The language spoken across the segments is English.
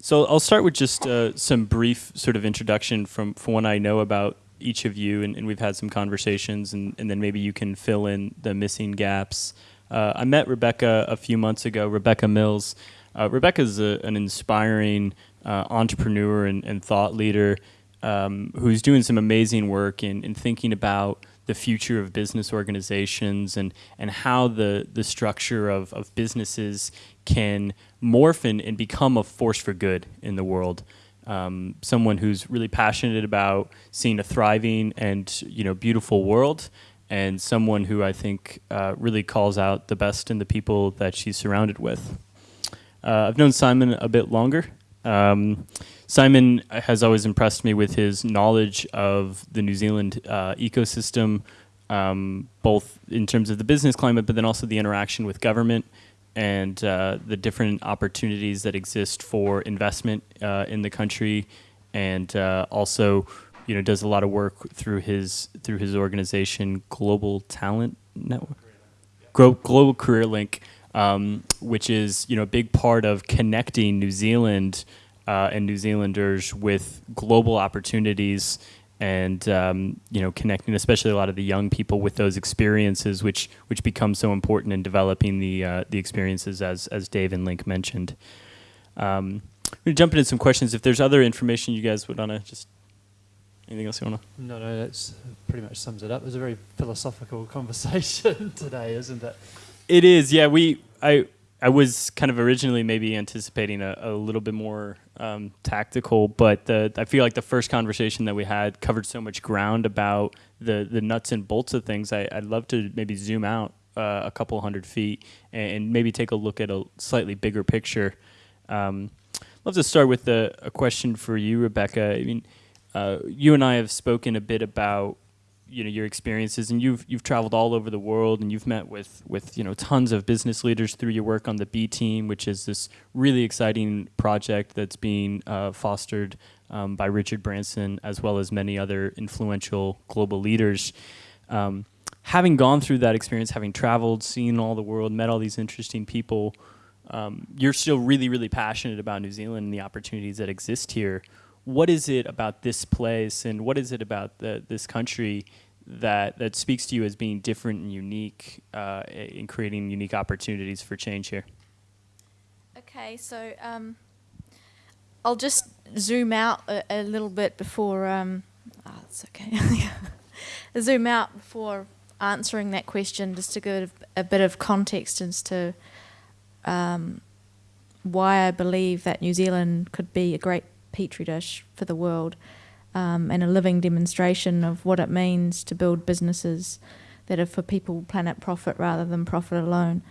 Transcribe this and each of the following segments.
so I'll start with just uh, some brief sort of introduction from, from what I know about each of you, and, and we've had some conversations, and, and, then maybe you can fill in the missing gaps. Uh, I met Rebecca a few months ago, Rebecca Mills. Uh, Rebecca is an inspiring uh, entrepreneur and, and, thought leader um, who's doing some amazing work in, in thinking about the future of business organizations and, and how the, the structure of, of businesses can morph and, and become a force for good in the world. Um, someone who's really passionate about seeing a thriving and you know beautiful world, and someone who I think uh, really calls out the best in the people that she's surrounded with. Uh, I've known Simon a bit longer. Um, Simon has always impressed me with his knowledge of the New Zealand uh, ecosystem, um, both in terms of the business climate, but then also the interaction with government and uh, the different opportunities that exist for investment uh, in the country, and uh, also, you know, does a lot of work through his through his organization, Global Talent Network, Global Career Link, um, which is you know a big part of connecting New Zealand uh, and New Zealanders with global opportunities and um, you know connecting especially a lot of the young people with those experiences which which become so important in developing the uh, the experiences as as Dave and Link mentioned. Um, I'm gonna jump into some questions. If there's other information you guys would wanna just anything else you wanna? No, no, that's pretty much sums it up. It was a very philosophical conversation today, isn't it? It is. Yeah, we I I was kind of originally maybe anticipating a, a little bit more um, tactical, but the, I feel like the first conversation that we had covered so much ground about the, the nuts and bolts of things. I, would love to maybe zoom out uh, a couple hundred feet and, and, maybe take a look at a slightly bigger picture. Um, I'd love to start with a, a, question for you, Rebecca. I mean, uh, you and I have spoken a bit about you know your experiences and you've you've traveled all over the world and you've met with with you know tons of business leaders through your work on the B team which is this really exciting project that's being uh, fostered um, by Richard Branson as well as many other influential global leaders. Um, having gone through that experience having traveled seen all the world met all these interesting people um, you're still really really passionate about New Zealand and the opportunities that exist here what is it about this place and what is it about the, this country that that speaks to you as being different and unique uh, in creating unique opportunities for change here? Okay, so um, I'll just zoom out a, a little bit before. Um, oh, it's okay. zoom out before answering that question, just to give a bit of context as to um, why I believe that New Zealand could be a great petri dish for the world um, and a living demonstration of what it means to build businesses that are for people, planet, profit rather than profit alone.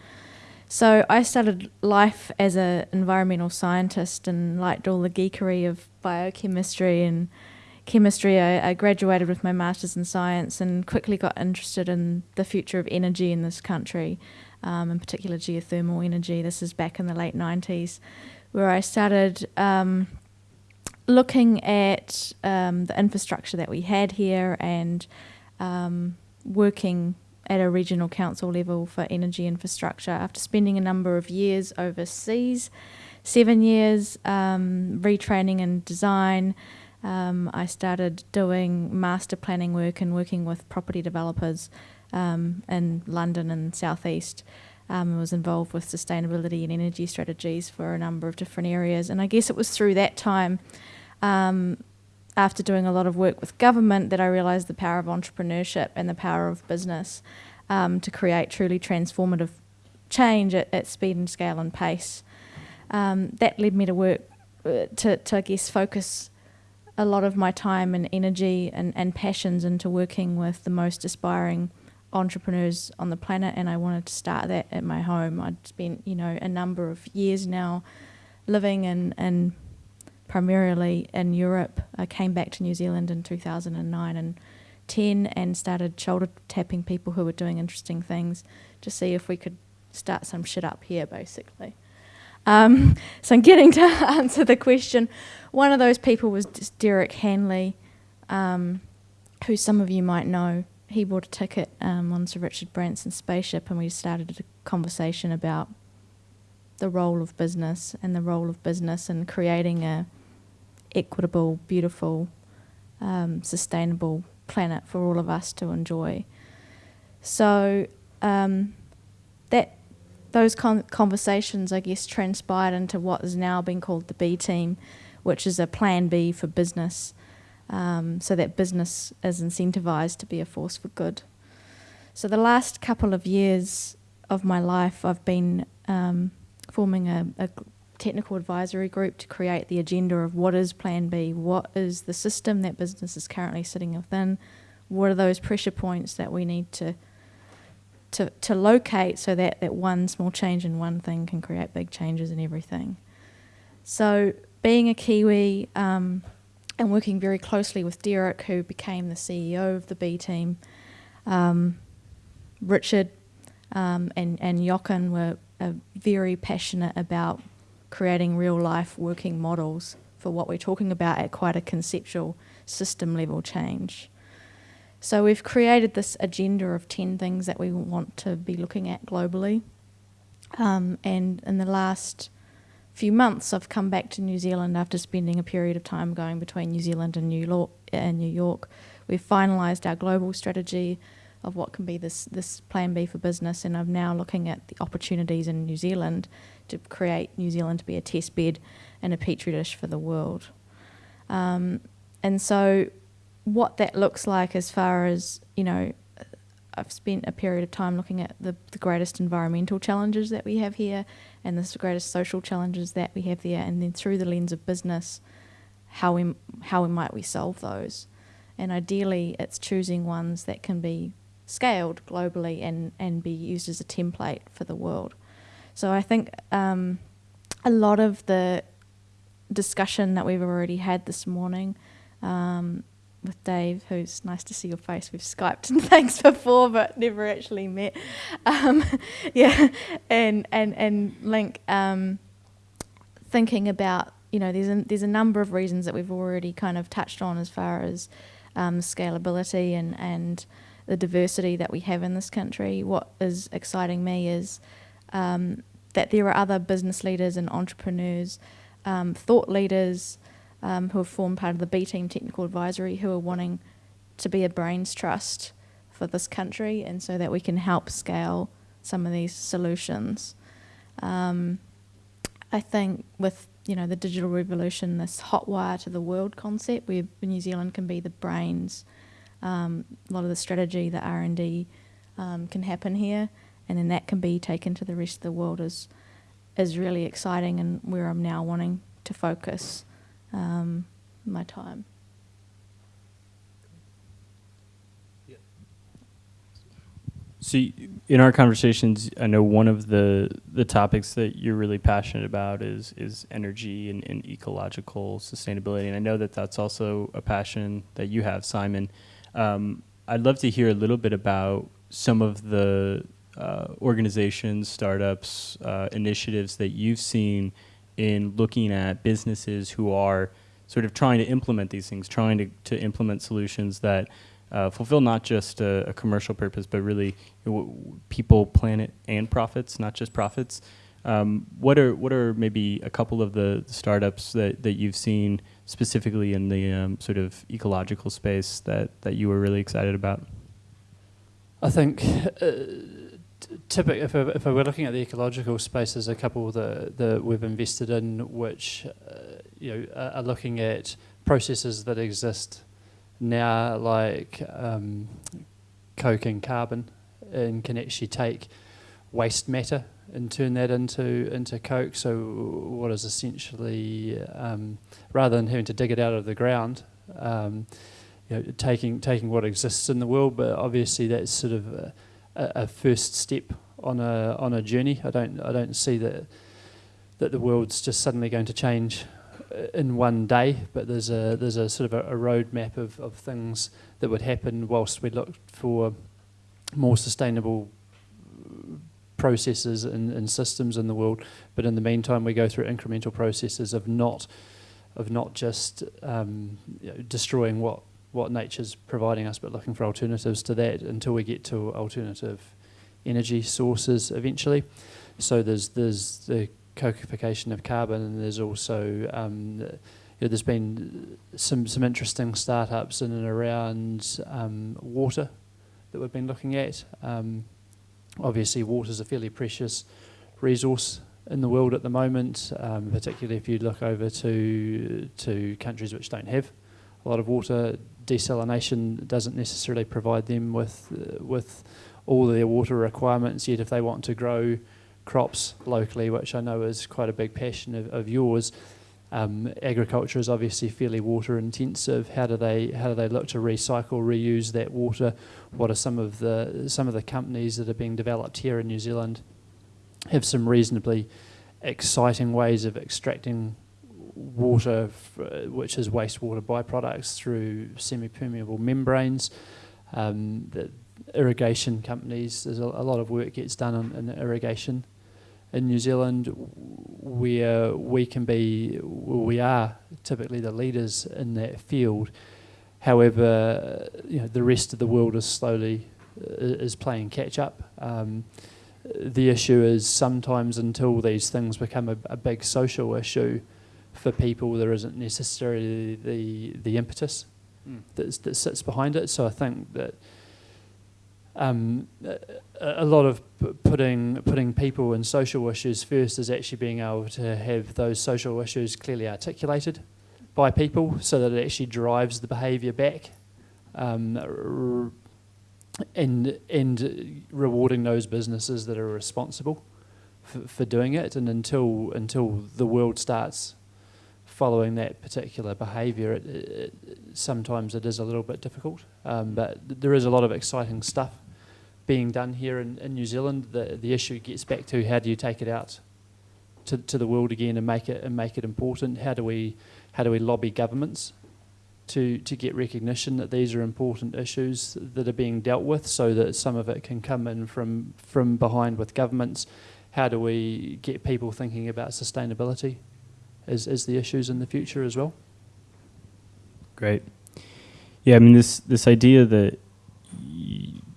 So I started life as an environmental scientist and liked all the geekery of biochemistry and chemistry. I, I, graduated with my master's in science and quickly got interested in the future of energy in this country, um, in particular geothermal energy. This is back in the late 90s, where I started um, looking at um, the infrastructure that we had here and um, working at a regional council level for energy infrastructure after spending a number of years overseas, seven years um, retraining and design. Um, I started doing master planning work and working with property developers um, in London and Southeast. Um, was involved with sustainability and energy strategies for a number of different areas, and I guess it was through that time um, after doing a lot of work with government that I realised the power of entrepreneurship and the power of business um, to create truly transformative change at, at speed and scale and pace. Um, that led me to work, uh, to, to I guess focus a lot of my time and energy and, and passions into working with the most aspiring entrepreneurs on the planet and I wanted to start that at my home. I'd spent, you know, a number of years now living in, in primarily in Europe. I came back to New Zealand in 2009 and 10 and started shoulder tapping people who were doing interesting things to see if we could start some shit up here, basically. Um, so I'm getting to answer the question. One of those people was Derek Handley, um, who some of you might know. He bought a ticket um, on Sir Richard Branson's spaceship, and we started a conversation about the role of business and the role of business in creating a equitable, beautiful, um, sustainable planet for all of us to enjoy. So um, that those con- conversations, I guess, transpired into what is now being called the B team, which is a plan B for business, um, so that business is incentivized to be a force for good. So the last couple of years of my life, I've been um, forming a, a technical advisory group to create the agenda of what is Plan B, what is the system that business is currently sitting within, what are those pressure points that we need to to, to locate so that, that one small change in one thing can create big changes in everything. So, being a Kiwi um, and working very closely with Derek, who became the CEO of the B team, um, Richard um, and, and Jochen were uh, very passionate about creating real life working models for what we're talking about at quite a conceptual system level change. So we've created this agenda of 10 things that we want to be looking at globally. Um, and in the last few months, I've come back to New Zealand after spending a period of time going between New Zealand and New York. And New York. We've finalised our global strategy of what can be this, this plan B for business, and I'm now looking at the opportunities in New Zealand to create New Zealand to be a test bed and a petri dish for the world. Um, and so what that looks like as far as, you know, I've spent a period of time looking at the, the greatest environmental challenges that we have here and the greatest social challenges that we have there, and then through the lens of business, how we, how we might we solve those. And ideally, it's choosing ones that can be scaled globally and, and be used as a template for the world. So I think um, a lot of the discussion that we've already had this morning um, with Dave, who's nice to see your face. We've Skyped and before, but never actually met. Um, yeah, and and and Link, um, thinking about you know, there's a, there's a number of reasons that we've already kind of touched on as far as um, scalability and and the diversity that we have in this country. What is exciting me is um, that there are other business leaders and entrepreneurs, um, thought leaders um, who have formed part of the B Team Technical Advisory who are wanting to be a brains trust for this country and so that we can help scale some of these solutions. Um, I think with you know the digital revolution, this hot wire to the world concept, where New Zealand can be the brains, um, a lot of the strategy, the R and D um, can happen here, and then that can be taken to the rest of the world is is really exciting and where I'm now wanting to focus um, my time. So, in our conversations, I know one of the the topics that you're really passionate about is is energy and, and ecological sustainability, and I know that that's also a passion that you have, Simon. Um, I'd love to hear a little bit about some of the uh, organizations, startups, uh, initiatives that you've seen in looking at businesses who are sort of trying to implement these things, trying to, to implement solutions that uh, fulfill not just a, a, commercial purpose, but really people, planet, and profits, not just profits. Um, what are what are maybe a couple of the startups that, that you've seen specifically in the um, sort of ecological space that, that you were really excited about? I think uh, typically, if, if we're looking at the ecological space, there's a couple that, that we've invested in which uh, you know are looking at processes that exist now, like um, coke and carbon, and can actually take waste matter and turn that into into coke. So what is essentially um, rather than having to dig it out of the ground. Um, you know, taking taking what exists in the world, but obviously that's sort of a, a, first step on a on a journey. I don't I don't see that that the world's just suddenly going to change uh, in one day, but there's a there's a sort of a, a roadmap of, of things that would happen whilst we look for more sustainable processes and, and systems in the world. But in the meantime, we go through incremental processes of not of not just um, you know, destroying what what nature's providing us, but looking for alternatives to that until we get to alternative energy sources eventually. So there's there's the co-fication of carbon, and there's also um, you know, there's been some some interesting startups in and around um, water that we've been looking at. Um, obviously, water is a fairly precious resource in the world at the moment, um, particularly if you look over to to countries which don't have a lot of water. Desalination doesn't necessarily provide them with uh, with all their water requirements. Yet, if they want to grow crops locally, which I know is quite a big passion of, of yours, um, agriculture is obviously fairly water intensive. How do they how do they look to recycle, reuse that water? What are some of the some of the companies that are being developed here in New Zealand? Have some reasonably exciting ways of extracting water, which is wastewater byproducts, through semi-permeable membranes. Um, the irrigation companies, there's a, a, lot of work gets done on, in irrigation in New Zealand, where we can be, we are typically the leaders in that field. However, you know, the rest of the world is slowly is playing catch up. Um, the issue is sometimes until these things become a, a big social issue, for people, there isn't necessarily the the impetus mm. that, that sits behind it. So I think that um, a, lot of putting putting people and social issues first is actually being able to have those social issues clearly articulated by people, so that it actually drives the behaviour back. Um, and and rewarding those businesses that are responsible for, for doing it, and until until the world starts following that particular behaviour, it, it, sometimes it is a little bit difficult. Um, but there is a lot of exciting stuff being done here in, in New Zealand. The, the issue gets back to how do you take it out to, to the world again and make it and make it important. How do we how do we lobby governments to to get recognition that these are important issues that are being dealt with, so that some of it can come in from from behind with governments. How do we get people thinking about sustainability? as, as the issues in the future as well. Great. Yeah, I mean this this idea that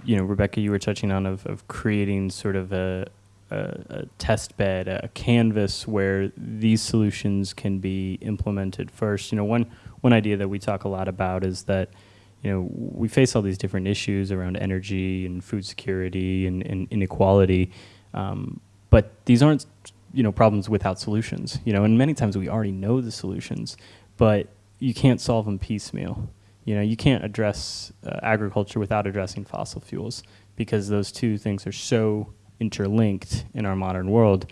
you know Rebecca, you were touching on of, of creating sort of a, a, a test bed, a canvas where these solutions can be implemented first. You know, one one idea that we talk a lot about is that you know we face all these different issues around energy and food security and, and inequality, um, but these aren't you know problems without solutions you know and many times we already know the solutions but you can't solve them piecemeal you know you can't address uh, agriculture without addressing fossil fuels because those two things are so interlinked in our modern world.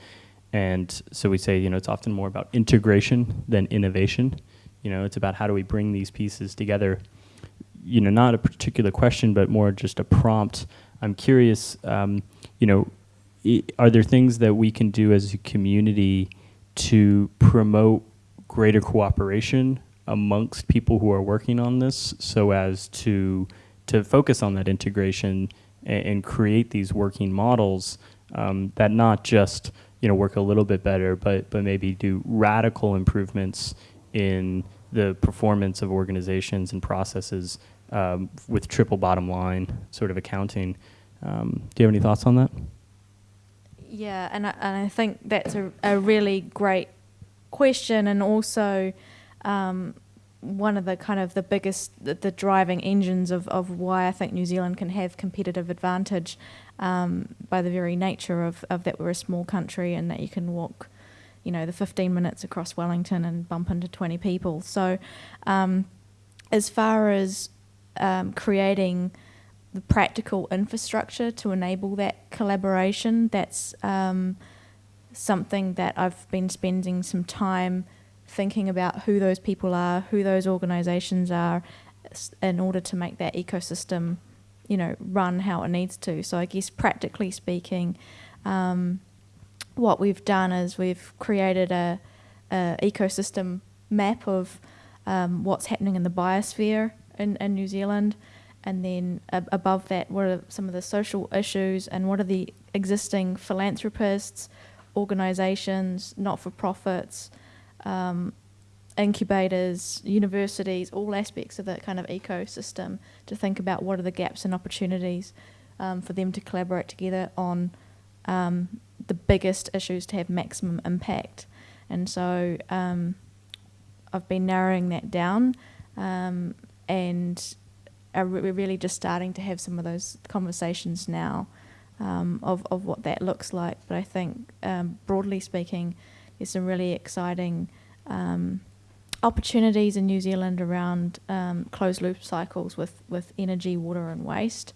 And so we say you know it's often more about integration than innovation. You know it's about how do we bring these pieces together. You know not a particular question but more just a prompt. I'm curious um, you know are there things that we can do as a community to promote greater cooperation amongst people who are working on this so as to to focus on that integration and, and create these working models um, that not just you know work a little bit better but but maybe do radical improvements in the performance of organizations and processes um, with triple bottom line sort of accounting. Um, do you have any thoughts on that? Yeah, and I, and I think that's a, a really great question, and also um, one of the kind of the biggest, the, the, driving engines of, of why I think New Zealand can have competitive advantage um, by the very nature of, of that we're a small country and that you can walk, you know, the 15 minutes across Wellington and bump into 20 people. So, um, as far as um, creating the practical infrastructure to enable that collaboration. That's um, something that I've been spending some time thinking about who those people are, who those organisations are, in order to make that ecosystem, you know, run how it needs to. So I guess practically speaking, um, what we've done is we've created a, a ecosystem map of um, what's happening in the biosphere in, in New Zealand and then uh, above that, what are some of the social issues and what are the existing philanthropists, organisations, not for profits, um, incubators, universities, all aspects of that kind of ecosystem to think about what are the gaps and opportunities um, for them to collaborate together on um, the biggest issues to have maximum impact. And so um, I've been narrowing that down, um, and we're really just starting to have some of those conversations now um, of, of what that looks like. But I think, broadly speaking, there's some really exciting um, opportunities in New Zealand around um, closed loop cycles with, with energy, water, and waste,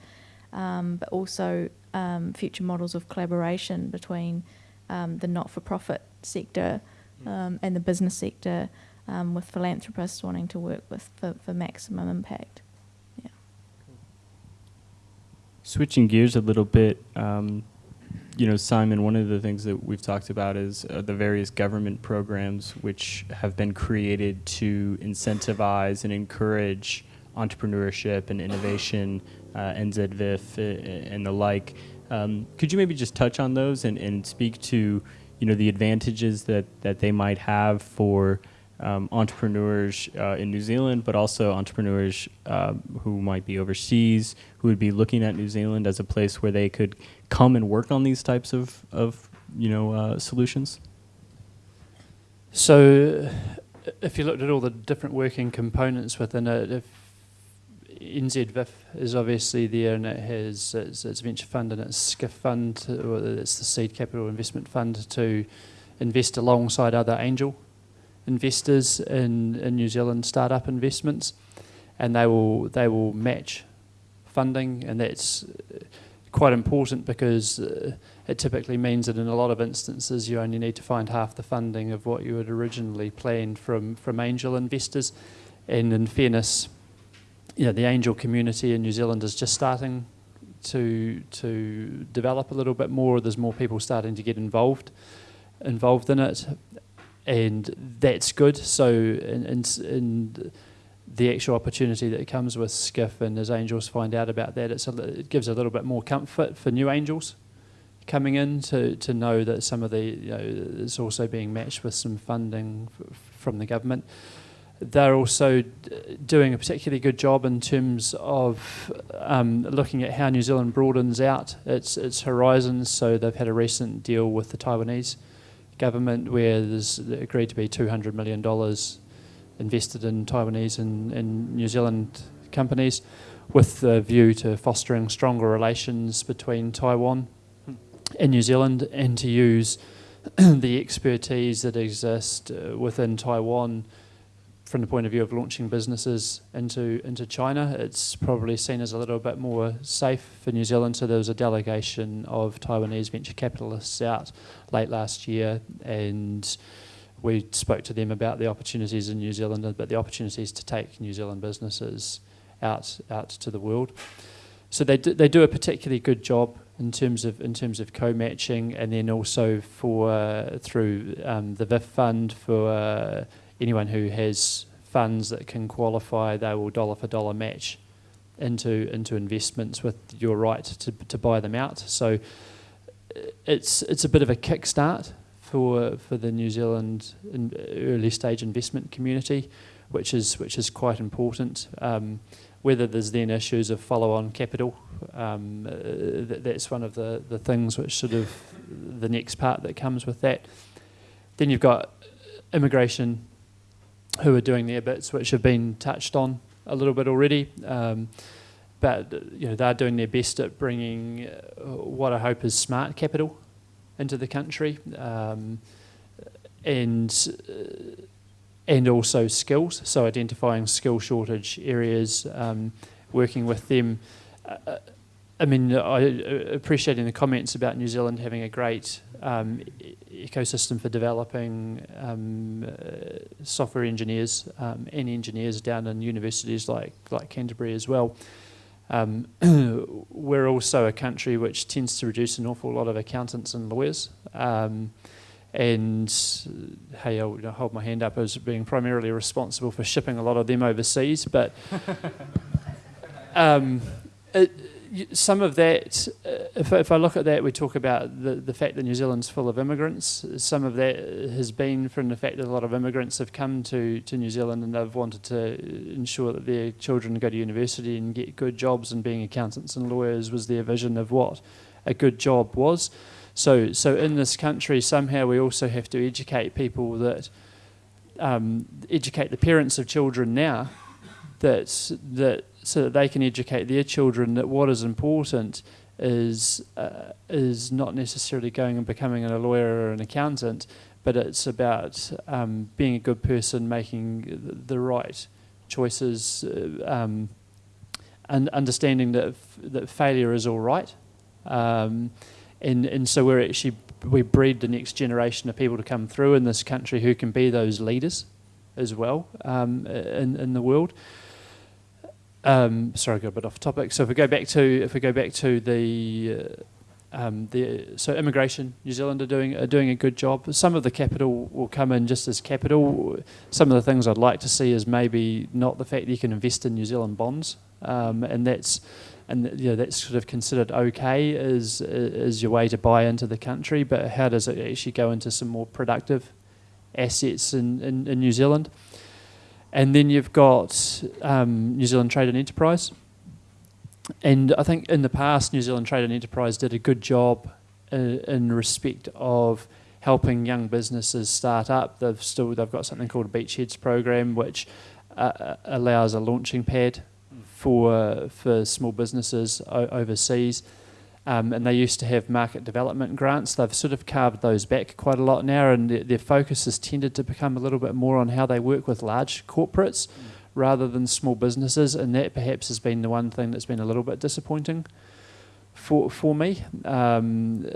um, but also um, future models of collaboration between um, the not for profit sector Hmm. um, and the business sector, um, with philanthropists wanting to work with for, for maximum impact. Yeah. Switching gears a little bit, um, you know, Simon, one of the things that we've talked about is uh, the various government programs which have been created to incentivize and encourage entrepreneurship and innovation, uh, NZVIF uh, and the like. Um, could you maybe just touch on those and, and speak to, you know, the advantages that, that they might have for um, entrepreneurs uh, in New Zealand, but also entrepreneurs uh, who might be overseas, who would be looking at New Zealand as a place where they could come and work on these types of, of you know, uh, solutions? So, if you looked at all the different working components within it, if NZVIF is obviously there and it has its, its venture fund and its SCIF fund, or it's the seed capital investment fund to invest alongside other angel investors in, in New Zealand startup investments, and they will they will match funding, and that's uh, quite important because uh, it typically means that in a lot of instances you only need to find half the funding of what you had originally planned from from angel investors, and in fairness, you know the angel community in New Zealand is just starting to to develop a little bit more. There's more people starting to get involved involved in it, and that's good. So, in, in, in the actual opportunity that comes with SCIF and as angels find out about that, it's a, it gives a little bit more comfort for new angels coming in to, to know that some of the you know is also being matched with some funding from the government. They're also doing a particularly good job in terms of um, looking at how New Zealand broadens out its its horizons. So they've had a recent deal with the Taiwanese government where there's agreed to be $200 million invested in Taiwanese and, and New Zealand companies with the view to fostering stronger relations between Taiwan and New Zealand and to use the expertise that exists uh, within Taiwan from the point of view of launching businesses into into China. It's probably seen as a little bit more safe for New Zealand. So there was a delegation of Taiwanese venture capitalists out late last year, and we spoke to them about the opportunities in New Zealand, but the opportunities to take New Zealand businesses out out to the world. So they do, they do a particularly good job in terms of in terms of co-matching, and then also for uh, through um, the VIF fund for uh, anyone who has funds that can qualify, they will dollar for dollar match into into investments with your right to to buy them out. So it's it's a bit of a kickstart for for the New Zealand early stage investment community, which is which is quite important. Um, whether there's then issues of follow-on capital, um, th- that's one of the, the things which sort of the next part that comes with that. Then you've got immigration, who are doing their bits, which have been touched on a little bit already. Um, but you know they're doing their best at bringing uh, what I hope is smart capital into the country, um, and uh, and also skills. So identifying skill shortage areas, um, working with them. Uh, I mean, I appreciating the comments about New Zealand having a great um, ecosystem for developing um, uh, software engineers um, and engineers down in universities like like Canterbury as well. Um, we're also a country which tends to produce an awful lot of accountants and lawyers. Um, and hey, I'll hold my hand up as being primarily responsible for shipping a lot of them overseas. But um, it, some of that, uh, if, if I look at that, we talk about the, the fact that New Zealand's full of immigrants. Some of that has been from the fact that a lot of immigrants have come to, to New Zealand and they've wanted to ensure that their children go to university and get good jobs, and being accountants and lawyers was their vision of what a good job was. So, so in this country, somehow we also have to educate people that um, educate the parents of children now that that so that they can educate their children that what is important is uh, is not necessarily going and becoming a lawyer or an accountant, but it's about um, being a good person, making the right choices, uh, um, and understanding that that failure is all right, um, and and so we're actually we breed the next generation of people to come through in this country who can be those leaders as well um, in in the world. Um, sorry, I got a bit off topic. So if we go back to if we go back to the uh, um, the so immigration, New Zealand are doing are doing a good job. Some of the capital will come in just as capital. Some of the things I'd like to see is maybe not the fact that you can invest in New Zealand bonds, um, and that's and you know, that's sort of considered okay as as your way to buy into the country. But how does it actually go into some more productive assets in, in, in New Zealand? And then you've got um, New Zealand Trade and Enterprise. And I think in the past, New Zealand Trade and Enterprise did a good job in, in respect of helping young businesses start up. They've still they've got something called a Beachheads program, which uh, allows a launching pad for for small businesses o- overseas. Um, and they used to have market development grants. They've sort of carved those back quite a lot now, and their, their focus has tended to become a little bit more on how they work with large corporates mm. rather than small businesses. And that perhaps has been the one thing that's been a little bit disappointing for for me. Um,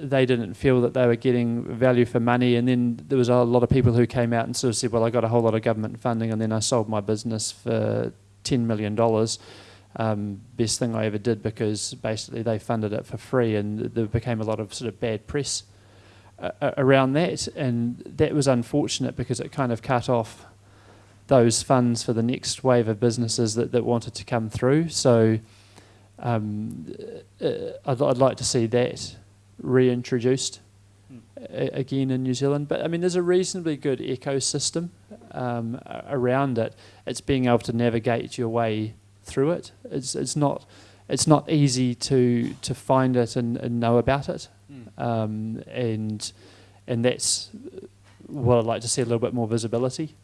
they didn't feel that they were getting value for money, and then there was a lot of people who came out and sort of said, "Well, I got a whole lot of government funding, and then I sold my business for ten million dollars." Um, best thing I ever did because basically they funded it for free and there became a lot of sort of bad press uh, around that. And that was unfortunate because it kind of cut off those funds for the next wave of businesses that, that wanted to come through. So um, uh, I'd, I'd like to see that reintroduced hmm. again in New Zealand. But I mean there's a reasonably good ecosystem um, around it. It's being able to navigate your way through it. It's it's not it's not easy to to find it and, and know about it, mm. um, and and that's what I'd like to see a little bit more visibility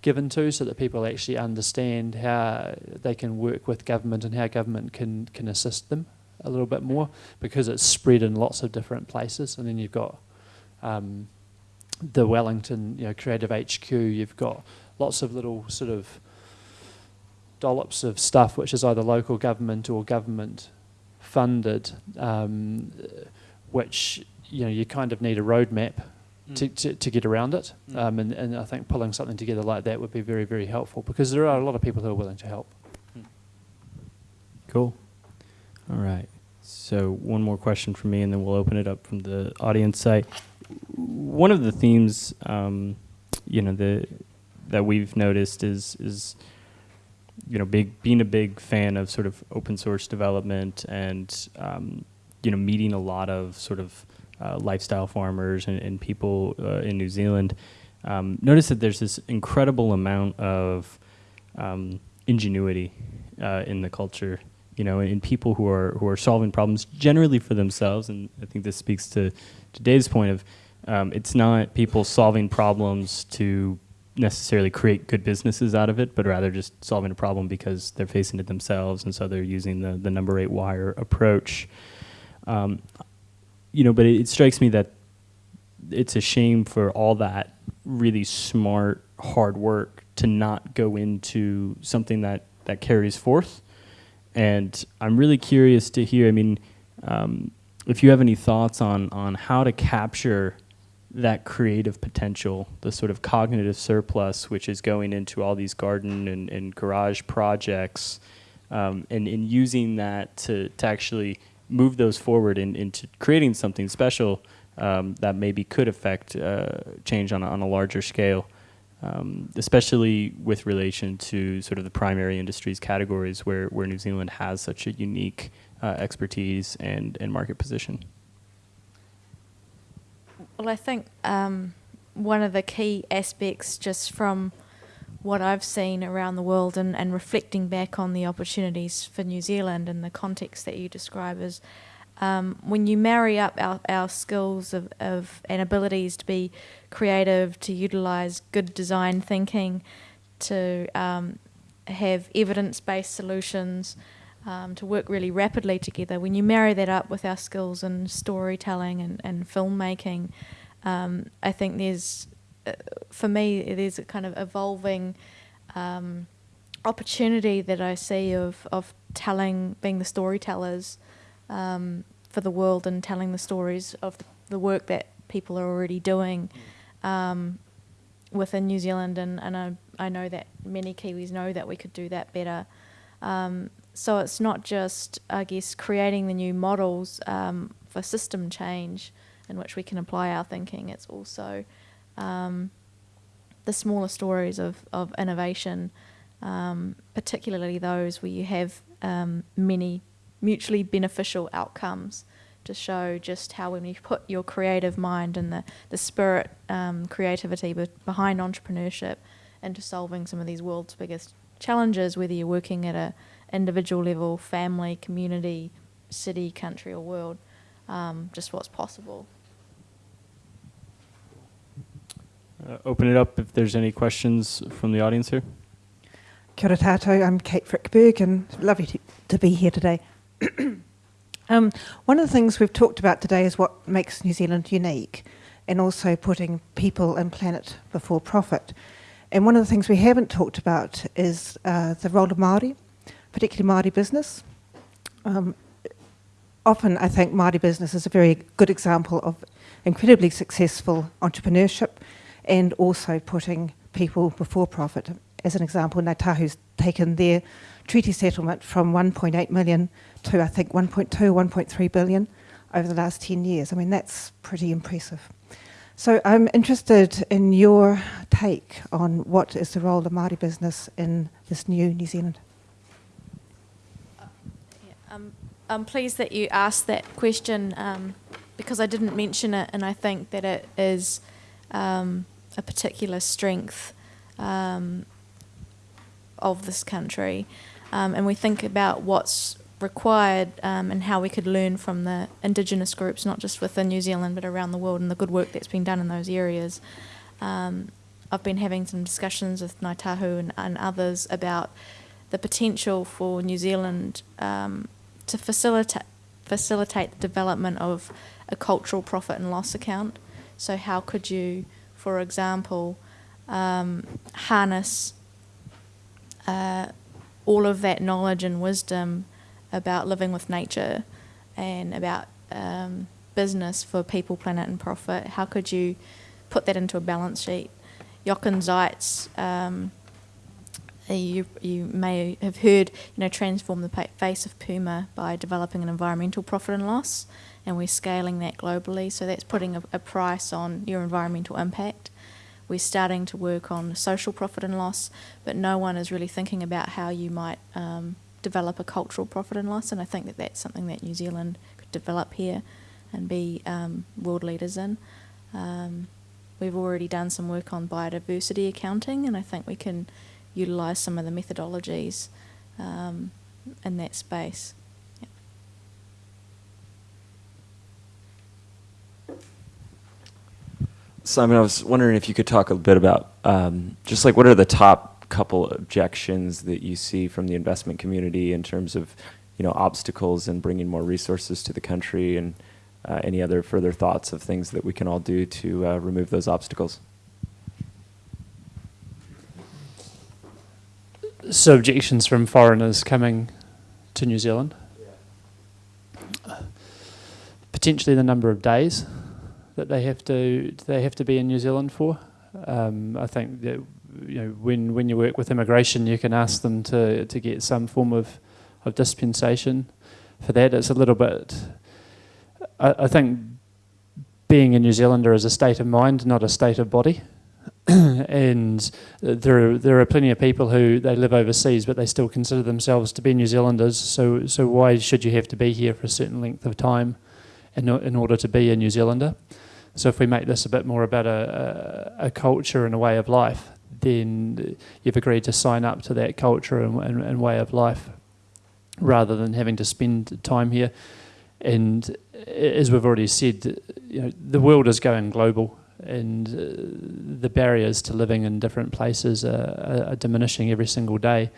given to, so that people actually understand how they can work with government and how government can can assist them a little bit more because it's spread in lots of different places, and then you've got. Um, the Wellington, you know, Creative HQ. You've got lots of little sort of dollops of stuff which is either local government or government funded, um, which you know you kind of need a roadmap mm. to, to, to, get around it. Mm. Um, and, and I think pulling something together like that would be very, very helpful because there are a lot of people who are willing to help. Mm. Cool. All right. So one more question from me, and then we'll open it up from the audience side. One of the themes, um, you know, the that we've noticed is is you know, big being a big fan of sort of open source development and um, you know meeting a lot of sort of uh, lifestyle farmers and, and people uh, in New Zealand, um, notice that there's this incredible amount of um, ingenuity uh, in the culture. You know, in people who are who are solving problems generally for themselves, and I think this speaks to to Dave's point of um, it's not people solving problems to necessarily create good businesses out of it, but rather just solving a problem because they're facing it themselves, and so they're using the the number eight wire approach. Um, you know, but it, it strikes me that it's a shame for all that really smart hard work to not go into something that that carries forth. And I'm really curious to hear. I mean, um, if you have any thoughts on on how to capture that creative potential, the sort of cognitive surplus, which is going into all these garden and, and garage projects, um, and, in using that to, to actually move those forward in, into creating something special um, that maybe could affect uh, change on a, on a larger scale, um, especially with relation to sort of the primary industries categories where, where New Zealand has such a unique uh, expertise and, and market position. Well, I think um, one of the key aspects, just from what I've seen around the world and, and reflecting back on the opportunities for New Zealand and the context that you describe, is um, when you marry up our, our skills of, of and abilities to be creative, to utilize good design thinking, to um, have evidence based solutions, um, to work really rapidly together, when you marry that up with our skills in storytelling and, and filmmaking, um, I think there's, uh, for me, there's a kind of evolving um, opportunity that I see of, of telling, being the storytellers um, for the world and telling the stories of the, work that people are already doing um, within New Zealand. And, and I, I know that many Kiwis know that we could do that better. Um, so it's not just, I guess, creating the new models um, for system change in which we can apply our thinking. It's also um, the smaller stories of, of innovation, um, particularly those where you have um, many mutually beneficial outcomes to show just how when you put your creative mind and the, the spirit, um, creativity be- behind entrepreneurship into solving some of these world's biggest challenges, whether you're working at a individual level, family, community, city, country, or world, um, just what's possible. Uh, open it up if there's any questions from the audience here. Kia ora tātou, I'm Kate Frykberg and lovely to, to be here today. um, one of the things we've talked about today is what makes New Zealand unique and also putting people and planet before profit. And one of the things we haven't talked about is uh, the role of Māori, particularly Māori business. Um, often I think Māori business is a very good example of incredibly successful entrepreneurship and also putting people before profit. As an example, Ngāi taken their treaty settlement from 1.8 million to I think 1.2, 1.3 billion over the last 10 years. I mean, that's pretty impressive. So I'm interested in your take on what is the role of Māori business in this new New Zealand. Yeah, um, I'm pleased that you asked that question um, because I didn't mention it, and I think that it is um, a particular strength um, of this country. Um, and we think about what's required um, and how we could learn from the Indigenous groups, not just within New Zealand but around the world, and the good work that's been done in those areas. Um, I've been having some discussions with Ngāi Tahu and, and others about the potential for New Zealand um, to facilitate facilitate the development of a cultural profit and loss account. So how could you, for example, um, harness uh, all of that knowledge and wisdom about living with nature and about um, business for people, planet, and profit. How could you put that into a balance sheet? Jochen Zeitz, um, you, you may have heard, you know, transform the face of Puma by developing an environmental profit and loss, and we're scaling that globally. So that's putting a, a price on your environmental impact. We're starting to work on social profit and loss, but no one is really thinking about how you might um, develop a cultural profit and loss. And I think that that's something that New Zealand could develop here and be um, world leaders in. Um, we've already done some work on biodiversity accounting, and I think we can utilise some of the methodologies um, in that space. Yeah. Simon, I was wondering if you could talk a bit about um, just like what are the top couple objections that you see from the investment community in terms of you know obstacles and bringing more resources to the country and uh, any other further thoughts of things that we can all do to uh, remove those obstacles? So objections from foreigners coming to New Zealand. Potentially the number of days that they have to they have to be in New Zealand for. Um, I think that you know when when you work with immigration, you can ask them to to get some form of of dispensation for that. It's a little bit. I, I think being a New Zealander is a state of mind, not a state of body. and uh, there are, there are plenty of people who they live overseas, but they still consider themselves to be New Zealanders. So so why should you have to be here for a certain length of time, in in order to be a New Zealander? So if we make this a bit more about a, a, a culture and a way of life, then you've agreed to sign up to that culture and, and, and way of life, rather than having to spend time here. And uh, as we've already said, you know, the world is going global, and uh, the barriers to living in different places are, are, diminishing every single day.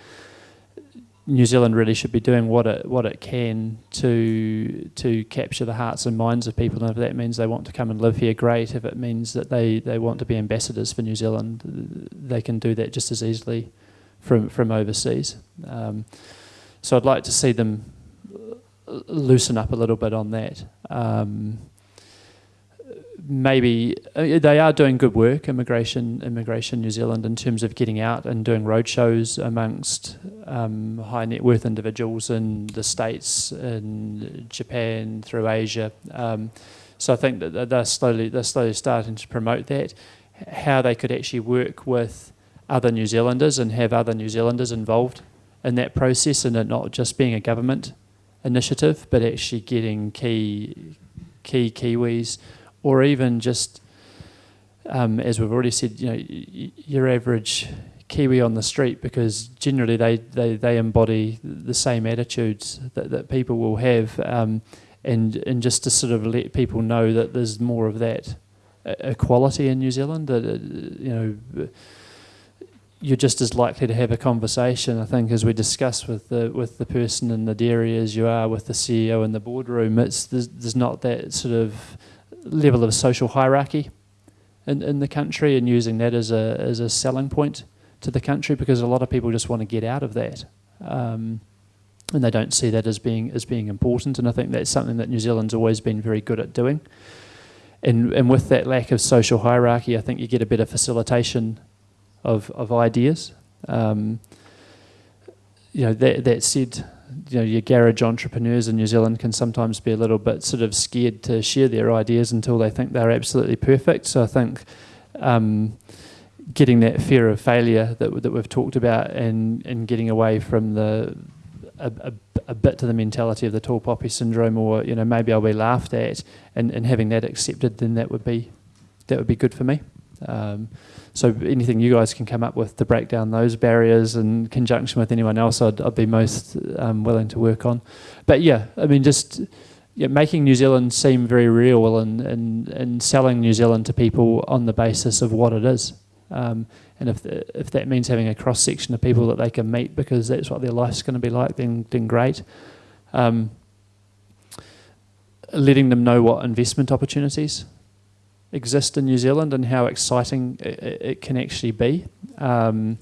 New Zealand really should be doing what it what it can to to capture the hearts and minds of people. And if that means they want to come and live here, great. If it means that they, they want to be ambassadors for New Zealand, they can do that just as easily from from overseas. Um, so I'd like to see them loosen up a little bit on that. Um, maybe uh, they are doing good work, immigration, immigration New Zealand, in terms of getting out and doing roadshows amongst um, high net worth individuals in the states, in Japan, through Asia. Um, so I think that they're slowly they're slowly starting to promote that. How they could actually work with other New Zealanders and have other New Zealanders involved in that process, and it not just being a government initiative, but actually getting key key Kiwis or even just, um, as we've already said, you know, your average Kiwi on the street, because generally they, they, they embody the same attitudes that, that people will have, um, and and just to sort of let people know that there's more of that equality in New Zealand. That uh, you know you're just as likely to have a conversation, I think, as we discuss with the with the person in the dairy as you are with the CEO in the boardroom. It's there's, there's not that sort of level of social hierarchy in, in the country and using that as a, as a selling point to the country because a lot of people just want to get out of that. Um, and they don't see that as being as being important. And I think that's something that New Zealand's always been very good at doing. And and with that lack of social hierarchy, I think you get a better facilitation of of ideas. Um, you know that that said, you know, your garage entrepreneurs in New Zealand can sometimes be a little bit sort of scared to share their ideas until they think they're absolutely perfect. So I think um, getting that fear of failure that that we've talked about and and getting away from the a, a, a, bit to the mentality of the tall poppy syndrome, or you know maybe I'll be laughed at, and, and having that accepted, then that would be that would be good for me. Um, so anything you guys can come up with to break down those barriers in conjunction with anyone else, I'd, I'd be most um, willing to work on. But yeah, I mean, just yeah, making New Zealand seem very real and, and, and selling New Zealand to people on the basis of what it is. Um, and if, if that means having a cross section of people that they can meet because that's what their life's going to be like, then, then great. Um, letting them know what investment opportunities exist in New Zealand and how exciting it, it can actually be. Um,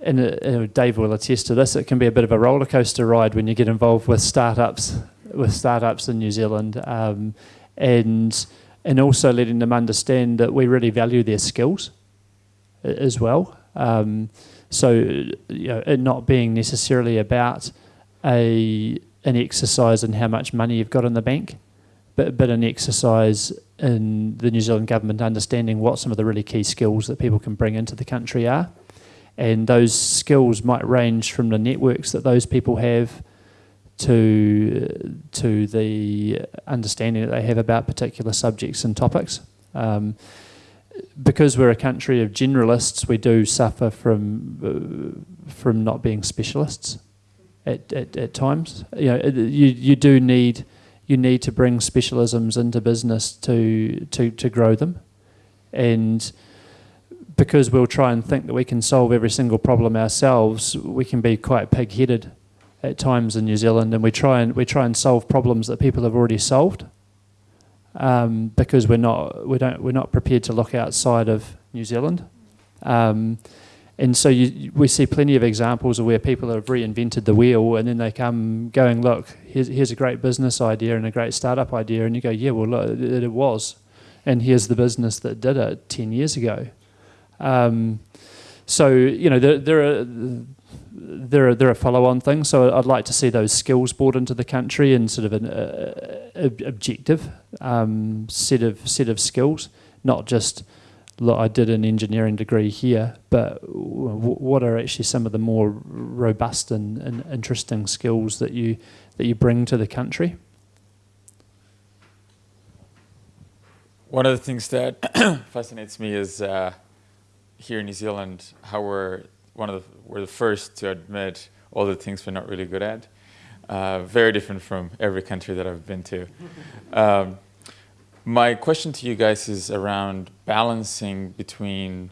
and uh, Dave will attest to this. It can be a bit of a roller coaster ride when you get involved with startups, with startups in New Zealand, um, and and also letting them understand that we really value their skills as well. Um, so you know, it not being necessarily about a an exercise in how much money you've got in the bank, but but an exercise in the New Zealand government understanding what some of the really key skills that people can bring into the country are. And those skills might range from the networks that those people have to, to the understanding that they have about particular subjects and topics. Um, because we're a country of generalists, we do suffer from, uh, from not being specialists at, at, at times. You, know, you, you do need you need to bring specialisms into business to, to, to grow them. And because we'll try and think that we can solve every single problem ourselves, we can be quite pig-headed at times in New Zealand, and we try and we try and solve problems that people have already solved um, because we're not we don't we're not prepared to look outside of New Zealand. Um, and so you, we see plenty of examples of where people have reinvented the wheel and then they come going, look, here's, here's a great business idea and a great startup idea. And you go, yeah, well, look, it, it was. And here's the business that did it 10 years ago. Um, so, you know, there, there are there are there are follow-on things. So I'd like to see those skills brought into the country and sort of an uh, objective um, set of set of skills, not just look, I did an engineering degree here, but what are actually some of the more robust and, and interesting skills that you that you bring to the country? One of the things that fascinates me is uh, here in New Zealand how we're one of the we're the first to admit all the things we're not really good at. uh, very different from every country that I've been to. Um, my question to you guys is around balancing between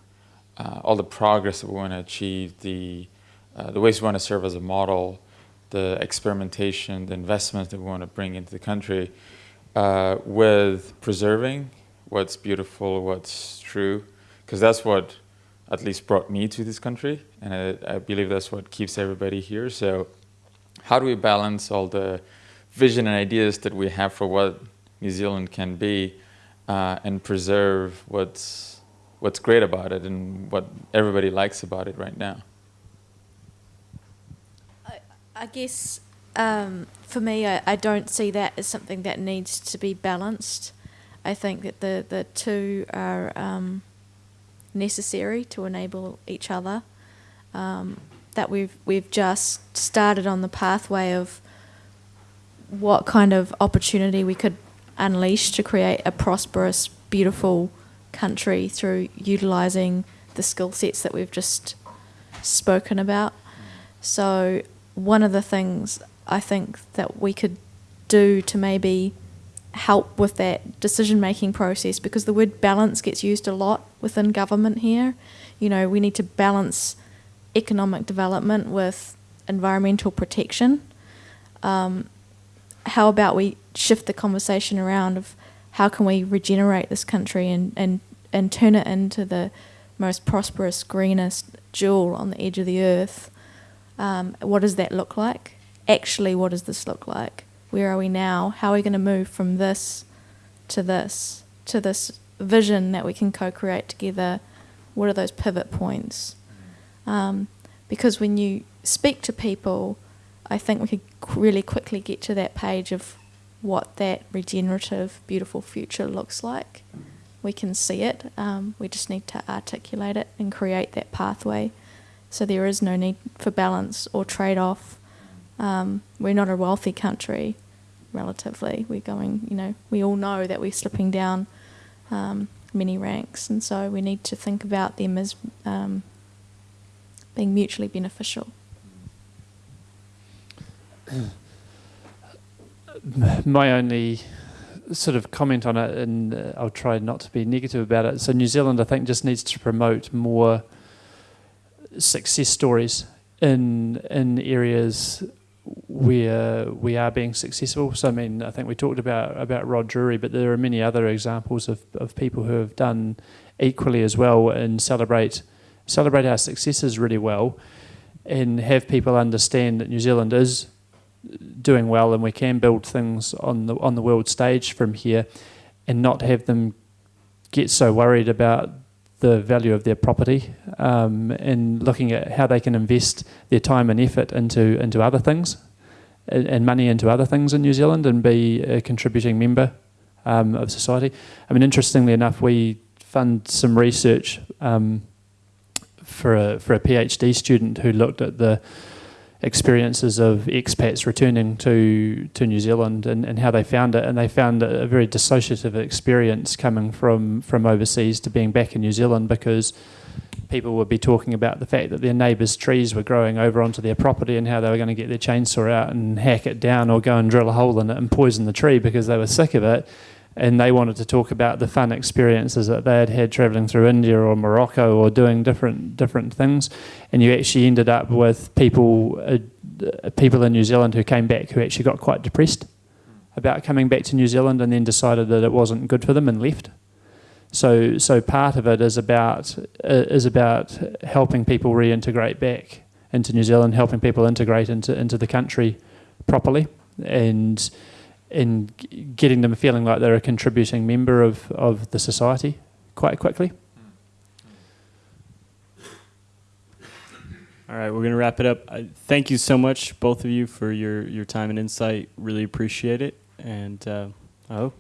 uh, all the progress that we want to achieve, the, uh, the ways we want to serve as a model, the experimentation, the investments that we want to bring into the country, uh, with preserving what's beautiful, what's true, because that's what at least brought me to this country, and I, I, believe that's what keeps everybody here. So, how do we balance all the vision and ideas that we have for what New Zealand can be, uh, and preserve what's what's great about it and what everybody likes about it right now? I, I guess um, for me, I, I don't see that as something that needs to be balanced. I think that the, the two are um, necessary to enable each other. Um, that we've we've just started on the pathway of what kind of opportunity we could unleash to create a prosperous, beautiful country through utilizing the skill sets that we've just spoken about. So one of the things I think that we could do to maybe help with that decision making process because the word balance gets used a lot within government here. You know, we need to balance economic development with environmental protection. Um, how about we shift the conversation around of how can we regenerate this country and, and, and turn it into the most prosperous, greenest jewel on the edge of the earth? Um, what does that look like? Actually, what does this look like? where are we now? How are we going to move from this to this, to this vision that we can co create together? What are those pivot points? Um, because when you speak to people, I think we could really quickly get to that page of what that regenerative, beautiful future looks like. We can see it, um, we just need to articulate it and create that pathway. So there is no need for balance or trade off um, we're not a wealthy country, relatively. We're going, you know, we all know that we're slipping down um, many ranks, and so we need to think about them as um, being mutually beneficial. My only sort of comment on it, and uh, I'll try not to be negative about it. So, New Zealand, I think, just needs to promote more success stories in in areas we are, we are being successful. So I mean, I think we talked about about Rod Drury, but there are many other examples of, of people who have done equally as well and celebrate celebrate our successes really well, and have people understand that New Zealand is doing well and we can build things on the on the world stage from here, and not have them get so worried about the value of their property um, and looking at how they can invest their time and effort into into other things and, and money into other things in New Zealand and be a contributing member um, of society. I mean, interestingly enough, we fund some research um, for a for a PhD student who looked at the experiences of expats returning to to New Zealand and, and how they found it. And they found a very dissociative experience coming from from overseas to being back in New Zealand because people would be talking about the fact that their neighbours' trees were growing over onto their property and how they were going to get their chainsaw out and hack it down or go and drill a hole in it and poison the tree because they were sick of it and they wanted to talk about the fun experiences that they had had traveling through India or Morocco or doing different different things, and you actually ended up with people uh, people in New Zealand who came back who actually got quite depressed about coming back to New Zealand and then decided that it wasn't good for them and left. So so part of it is about uh, is about helping people reintegrate back into New Zealand, helping people integrate into into the country properly, and in getting them feeling like they're a contributing member of, of the society quite quickly. All right, we're going to wrap it up. I, thank you so much, both of you, for your, your time and insight. Really appreciate it. And uh, hope